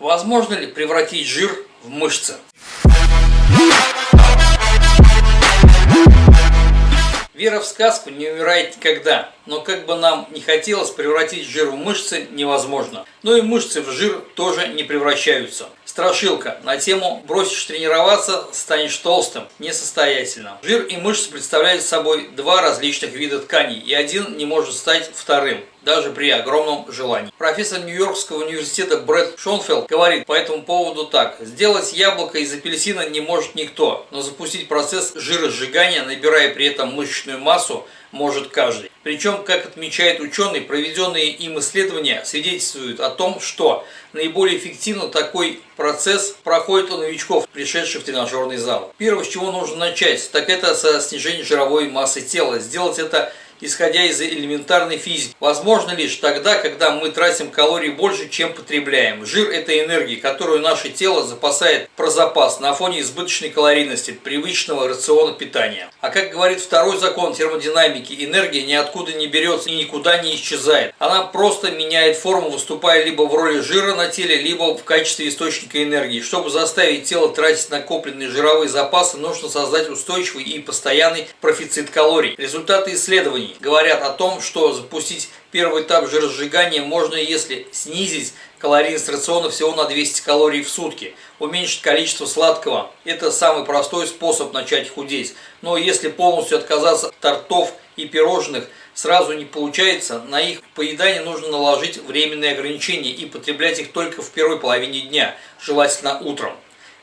Возможно ли превратить жир в мышцы? Вера в сказку не умирает никогда, но как бы нам не хотелось превратить жир в мышцы невозможно. Но и мышцы в жир тоже не превращаются. Страшилка на тему «Бросишь тренироваться, станешь толстым» несостоятельно. Жир и мышцы представляют собой два различных вида тканей, и один не может стать вторым даже при огромном желании. Профессор Нью-Йоркского университета Брэд Шонфелд говорит по этому поводу так. Сделать яблоко из апельсина не может никто, но запустить процесс жиросжигания, набирая при этом мышечную массу, может каждый. Причем, как отмечает ученый, проведенные им исследования свидетельствуют о том, что наиболее эффективно такой процесс проходит у новичков, пришедших в тренажерный зал. Первое, с чего нужно начать, так это со снижения жировой массы тела. Сделать это исходя из элементарной физики. Возможно лишь тогда, когда мы тратим калорий больше, чем потребляем. Жир – это энергия, которую наше тело запасает про запас на фоне избыточной калорийности привычного рациона питания. А как говорит второй закон термодинамики, энергия ниоткуда не берется и никуда не исчезает. Она просто меняет форму, выступая либо в роли жира на теле, либо в качестве источника энергии. Чтобы заставить тело тратить накопленные жировые запасы, нужно создать устойчивый и постоянный профицит калорий. Результаты исследований говорят о том, что запустить первый этап жиросжигания можно, если снизить калорийность рациона всего на 200 калорий в сутки, уменьшить количество сладкого. Это самый простой способ начать худеть. Но если полностью отказаться от тортов и пирожных сразу не получается, на их поедание нужно наложить временные ограничения и потреблять их только в первой половине дня, желательно утром.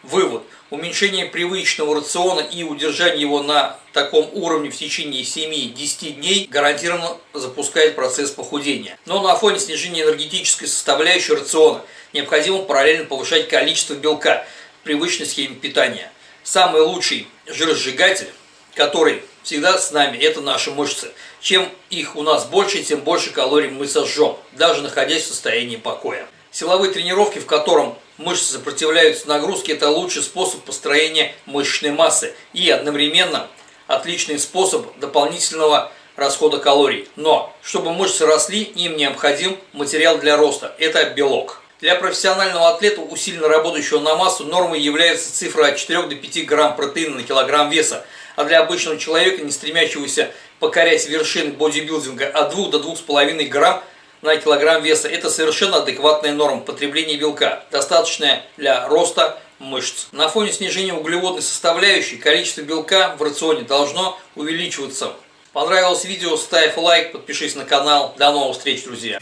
Вывод. Уменьшение привычного рациона и удержание его на таком уровне в течение 7-10 дней гарантированно запускает процесс похудения. Но на фоне снижения энергетической составляющей рациона необходимо параллельно повышать количество белка в привычной схеме питания. Самый лучший жиросжигатель, который всегда с нами, это наши мышцы. Чем их у нас больше, тем больше калорий мы сожжем, даже находясь в состоянии покоя. Силовые тренировки, в котором мышцы сопротивляются нагрузке, это лучший способ построения мышечной массы и одновременно отличный способ дополнительного расхода калорий. Но, чтобы мышцы росли, им необходим материал для роста – это белок. Для профессионального атлета, усиленно работающего на массу, нормой является цифра от 4 до 5 грамм протеина на килограмм веса, а для обычного человека, не стремящегося покорять вершины бодибилдинга, от 2 до 2,5 грамм на килограмм веса – это совершенно адекватная норма потребления белка, достаточная для роста мышц. На фоне снижения углеводной составляющей количество белка в рационе должно увеличиваться. Понравилось видео, ставь лайк, подпишись на канал. До новых встреч, друзья!